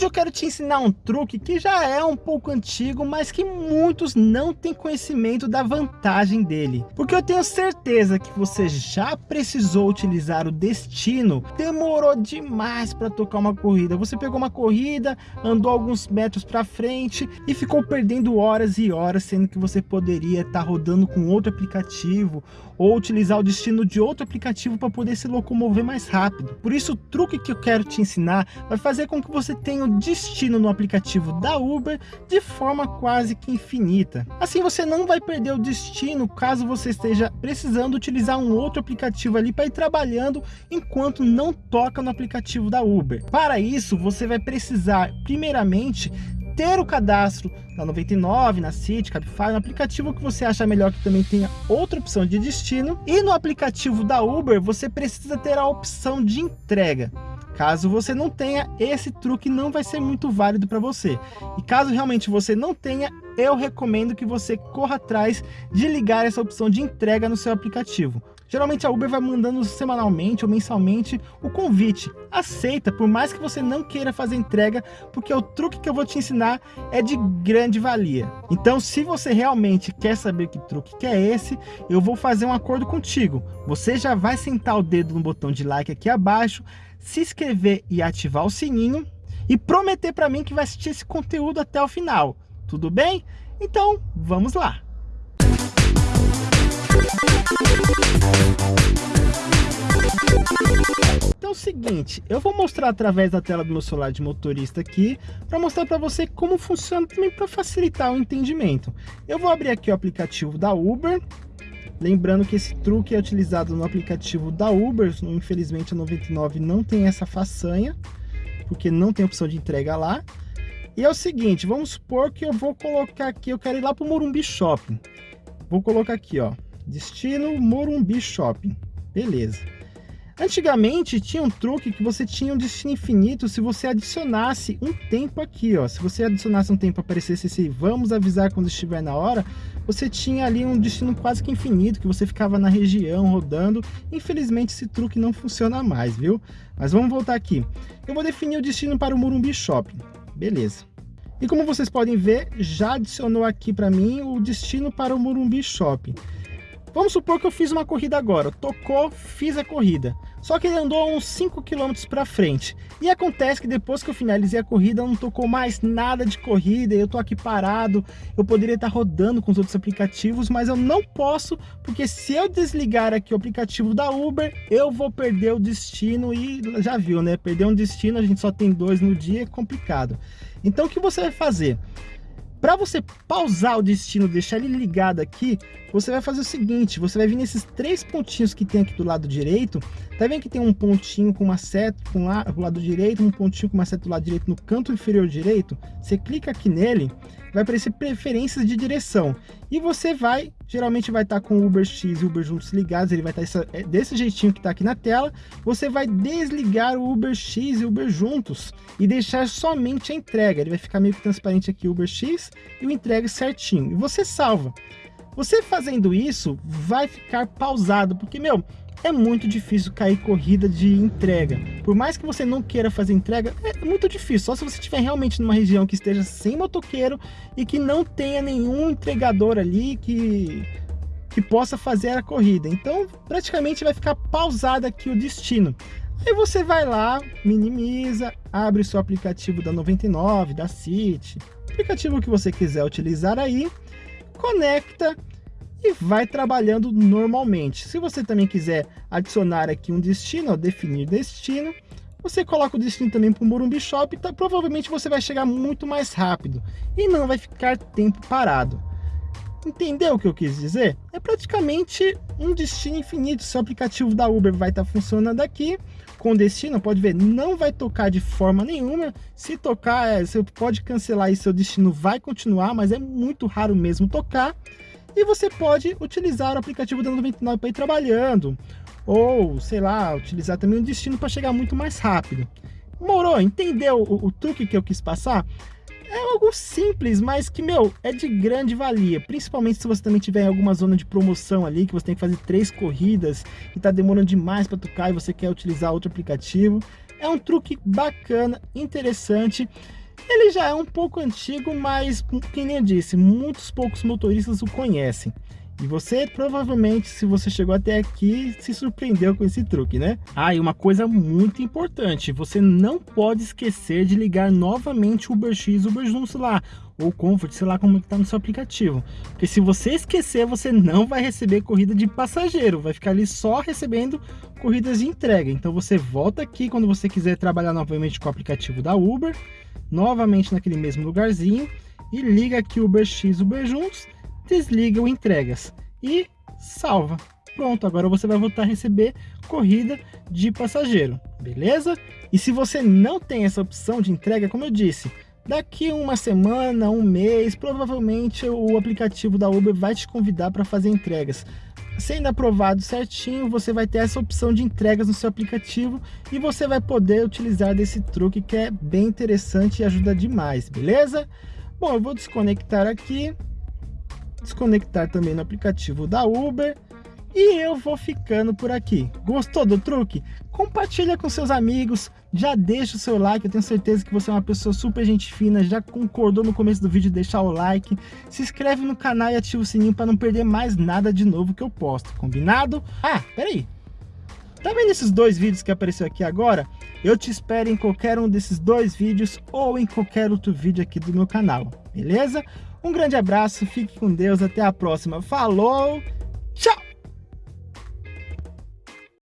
Hoje eu quero te ensinar um truque que já é um pouco antigo, mas que muitos não têm conhecimento da vantagem dele. Porque eu tenho certeza que você já precisou utilizar o destino, demorou demais para tocar uma corrida. Você pegou uma corrida, andou alguns metros para frente e ficou perdendo horas e horas, sendo que você poderia estar tá rodando com outro aplicativo ou utilizar o destino de outro aplicativo para poder se locomover mais rápido. Por isso o truque que eu quero te ensinar vai fazer com que você tenha o destino no aplicativo da Uber de forma quase que infinita. Assim você não vai perder o destino caso você esteja precisando utilizar um outro aplicativo ali para ir trabalhando enquanto não toca no aplicativo da Uber. Para isso você vai precisar primeiramente ter o cadastro na 99, na City, Cabify, no aplicativo que você acha melhor que também tenha outra opção de destino. E no aplicativo da Uber, você precisa ter a opção de entrega. Caso você não tenha, esse truque não vai ser muito válido para você. E caso realmente você não tenha, eu recomendo que você corra atrás de ligar essa opção de entrega no seu aplicativo. Geralmente a Uber vai mandando semanalmente ou mensalmente o convite. Aceita, por mais que você não queira fazer entrega, porque o truque que eu vou te ensinar é de grande valia. Então, se você realmente quer saber que truque que é esse, eu vou fazer um acordo contigo. Você já vai sentar o dedo no botão de like aqui abaixo, se inscrever e ativar o sininho e prometer para mim que vai assistir esse conteúdo até o final. Tudo bem? Então, vamos lá! Então é o seguinte, eu vou mostrar através da tela do meu celular de motorista aqui, para mostrar para você como funciona também para facilitar o entendimento. Eu vou abrir aqui o aplicativo da Uber, lembrando que esse truque é utilizado no aplicativo da Uber, infelizmente a 99 não tem essa façanha, porque não tem opção de entrega lá. E é o seguinte, vamos supor que eu vou colocar aqui, eu quero ir lá para o Morumbi Shopping. Vou colocar aqui, ó, Destino Morumbi Shopping. Beleza. Antigamente tinha um truque que você tinha um destino infinito se você adicionasse um tempo aqui, ó. Se você adicionasse um tempo, aparecesse esse vamos avisar quando estiver na hora, você tinha ali um destino quase que infinito, que você ficava na região rodando. Infelizmente esse truque não funciona mais, viu? Mas vamos voltar aqui. Eu vou definir o destino para o Morumbi Shopping. Beleza. E como vocês podem ver, já adicionou aqui para mim o destino para o Morumbi Shopping. Vamos supor que eu fiz uma corrida agora, tocou, fiz a corrida. Só que ele andou uns 5 km para frente. E acontece que depois que eu finalizei a corrida, não tocou mais nada de corrida, eu tô aqui parado, eu poderia estar rodando com os outros aplicativos, mas eu não posso, porque se eu desligar aqui o aplicativo da Uber, eu vou perder o destino e já viu, né? Perder um destino, a gente só tem dois no dia, é complicado. Então o que você vai fazer? Para você pausar o destino, deixar ele ligado aqui, você vai fazer o seguinte, você vai vir nesses três pontinhos que tem aqui do lado direito, tá vendo que tem um pontinho com uma seta com lá, do lado direito, um pontinho com uma seta do lado direito no canto inferior direito? Você clica aqui nele, vai aparecer preferências de direção, e você vai, geralmente vai estar tá com o Uber X e o Uber juntos ligados, ele vai estar tá é, desse jeitinho que está aqui na tela, você vai desligar o Uber X e o Uber juntos, e deixar somente a entrega, ele vai ficar meio que transparente aqui o Uber X, e o entrega certinho, e você salva. Você fazendo isso, vai ficar pausado, porque, meu, é muito difícil cair corrida de entrega. Por mais que você não queira fazer entrega, é muito difícil. Só se você estiver realmente numa região que esteja sem motoqueiro e que não tenha nenhum entregador ali que, que possa fazer a corrida. Então, praticamente vai ficar pausado aqui o destino. Aí você vai lá, minimiza, abre seu aplicativo da 99, da City, aplicativo que você quiser utilizar aí, conecta e vai trabalhando normalmente. Se você também quiser adicionar aqui um destino, ó, definir destino, você coloca o destino também para o Morumbi Shop, tá, provavelmente você vai chegar muito mais rápido e não vai ficar tempo parado. Entendeu o que eu quis dizer? É praticamente um destino infinito. Seu aplicativo da Uber vai estar tá funcionando aqui com destino, pode ver, não vai tocar de forma nenhuma. Se tocar, é, você pode cancelar e seu destino vai continuar, mas é muito raro mesmo tocar. E você pode utilizar o aplicativo da 99 para ir trabalhando, ou sei lá, utilizar também o destino para chegar muito mais rápido. Morou? Entendeu o, o truque que eu quis passar? É algo simples, mas que, meu, é de grande valia. Principalmente se você também tiver alguma zona de promoção ali, que você tem que fazer três corridas e tá demorando demais para tocar e você quer utilizar outro aplicativo. É um truque bacana, interessante. Ele já é um pouco antigo, mas, quem eu disse, muitos poucos motoristas o conhecem. E você provavelmente, se você chegou até aqui, se surpreendeu com esse truque, né? Ah, e uma coisa muito importante, você não pode esquecer de ligar novamente o UberX, UberJuntos lá, ou Comfort, sei lá como é que tá no seu aplicativo. Porque se você esquecer, você não vai receber corrida de passageiro, vai ficar ali só recebendo corridas de entrega. Então você volta aqui quando você quiser trabalhar novamente com o aplicativo da Uber, novamente naquele mesmo lugarzinho, e liga aqui o UberX, UberJuntos, desliga o entregas e salva. Pronto, agora você vai voltar a receber corrida de passageiro, beleza? E se você não tem essa opção de entrega, como eu disse, daqui uma semana, um mês, provavelmente o aplicativo da Uber vai te convidar para fazer entregas. Sendo aprovado certinho, você vai ter essa opção de entregas no seu aplicativo e você vai poder utilizar desse truque que é bem interessante e ajuda demais, beleza? Bom, eu vou desconectar aqui desconectar também no aplicativo da Uber e eu vou ficando por aqui. Gostou do truque? Compartilha com seus amigos, já deixa o seu like, eu tenho certeza que você é uma pessoa super gente fina, já concordou no começo do vídeo deixar o like, se inscreve no canal e ativa o sininho para não perder mais nada de novo que eu posto, combinado? Ah, peraí, Tá vendo esses dois vídeos que apareceu aqui agora? Eu te espero em qualquer um desses dois vídeos ou em qualquer outro vídeo aqui do meu canal, beleza? Um grande abraço, fique com Deus, até a próxima. Falou, tchau!